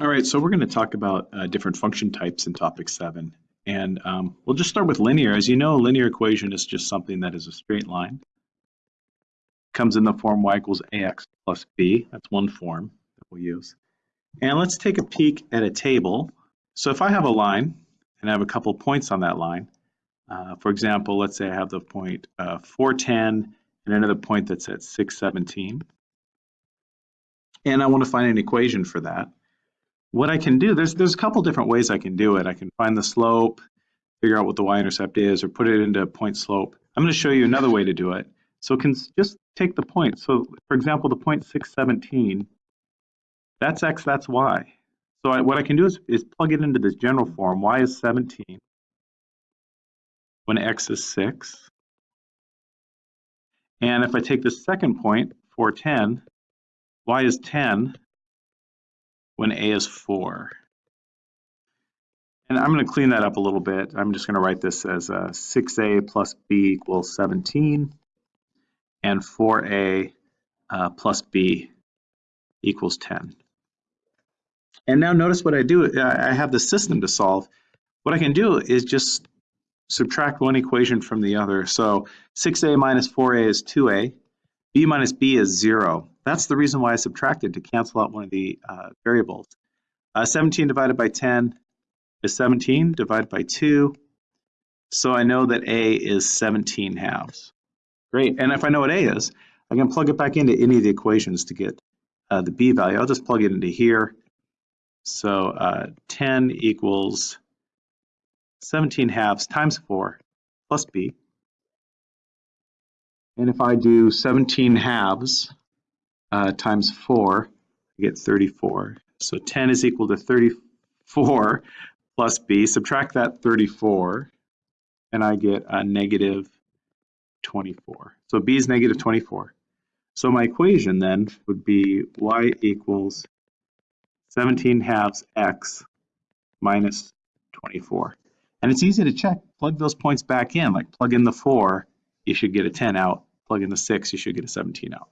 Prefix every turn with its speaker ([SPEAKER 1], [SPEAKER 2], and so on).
[SPEAKER 1] All right, so we're going to talk about uh, different function types in topic seven. And um, we'll just start with linear. As you know, a linear equation is just something that is a straight line. Comes in the form y equals ax plus b. That's one form that we'll use. And let's take a peek at a table. So if I have a line and I have a couple points on that line, uh, for example, let's say I have the point uh, 410 and another point that's at 617. And I want to find an equation for that what I can do, there's there's a couple different ways I can do it. I can find the slope, figure out what the y-intercept is, or put it into point slope. I'm going to show you another way to do it. So can just take the point. So for example, the point 617, that's x, that's y. So I, what I can do is, is plug it into this general form. y is 17 when x is 6. And if I take the second point, 410, y is 10 when a is 4. And I'm going to clean that up a little bit. I'm just going to write this as uh, 6a plus b equals 17 and 4a uh, plus b equals 10. And now notice what I do. I have the system to solve. What I can do is just subtract one equation from the other. So 6a minus 4a is 2a. B minus b is 0. That's the reason why I subtracted to cancel out one of the uh, variables. Uh, 17 divided by 10 is 17 divided by 2. So I know that A is 17 halves. Great. And if I know what A is, I can plug it back into any of the equations to get uh, the B value. I'll just plug it into here. So uh, 10 equals 17 halves times 4 plus B. And if I do 17 halves uh, times 4, I get 34. So 10 is equal to 34 plus b. Subtract that 34, and I get a negative 24. So b is negative 24. So my equation then would be y equals 17 halves x minus 24. And it's easy to check. Plug those points back in, like plug in the 4, you should get a 10 out. Plug in the 6, you should get a 17 out.